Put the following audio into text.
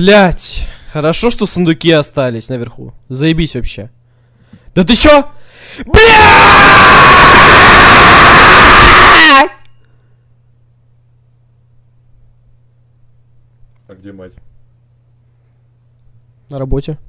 Блять, хорошо, что сундуки остались наверху. Заебись вообще. Да ты чё? Блять! А где мать? На работе.